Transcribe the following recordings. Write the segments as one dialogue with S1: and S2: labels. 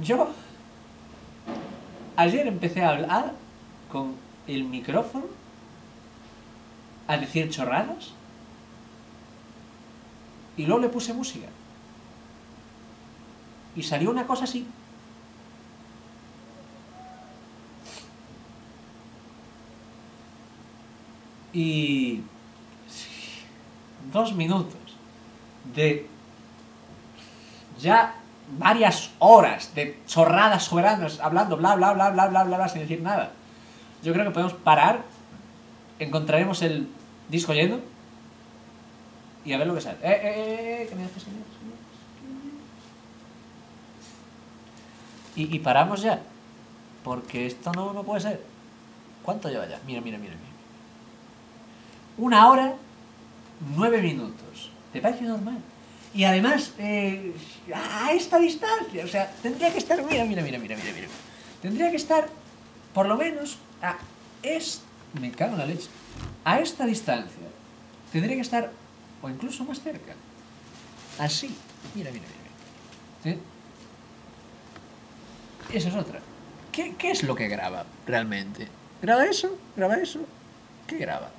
S1: yo ayer empecé a hablar con el micrófono a decir chorradas y luego le puse música. Y salió una cosa así. Y dos minutos de ya varias horas de chorradas soberanas hablando bla bla bla bla bla bla bla sin decir nada. Yo creo que podemos parar, encontraremos el disco lleno y a ver lo que sale. Eh, eh, eh, eh que me haces, haces. Y, y paramos ya, porque esto no, no puede ser. ¿Cuánto lleva ya? Mira, mira, mira, mira. Una hora, nueve minutos. ¿Te parece normal? Y además, eh, a esta distancia, o sea, tendría que estar, mira, mira, mira, mira, mira, mira. Tendría que estar, por lo menos, a es, me cago en la leche, a esta distancia. Tendría que estar, o incluso más cerca. Así. Mira, mira, mira. mira. ¿Sí? Esa es otra. ¿Qué, ¿Qué es lo que graba realmente? ¿Graba eso? ¿Graba eso? ¿Qué graba?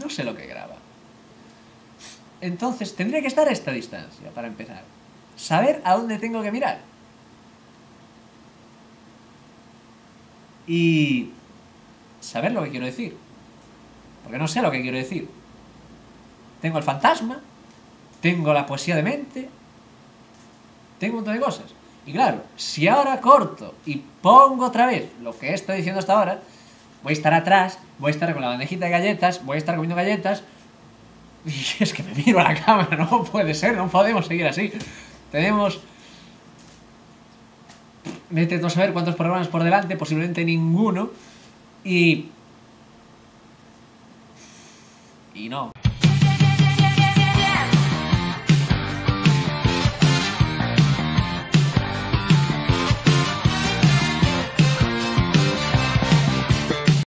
S1: No sé lo que graba. Entonces, tendría que estar a esta distancia, para empezar. Saber a dónde tengo que mirar. Y saber lo que quiero decir. Porque no sé lo que quiero decir. Tengo el fantasma, tengo la poesía de mente, tengo un montón de cosas. Y claro, si ahora corto y pongo otra vez lo que estoy diciendo hasta ahora, voy a estar atrás, voy a estar con la bandejita de galletas, voy a estar comiendo galletas, es que me miro a la cámara, no puede ser, no podemos seguir así. Tenemos... Vete no saber cuántos programas por delante, posiblemente ninguno. Y... Y no.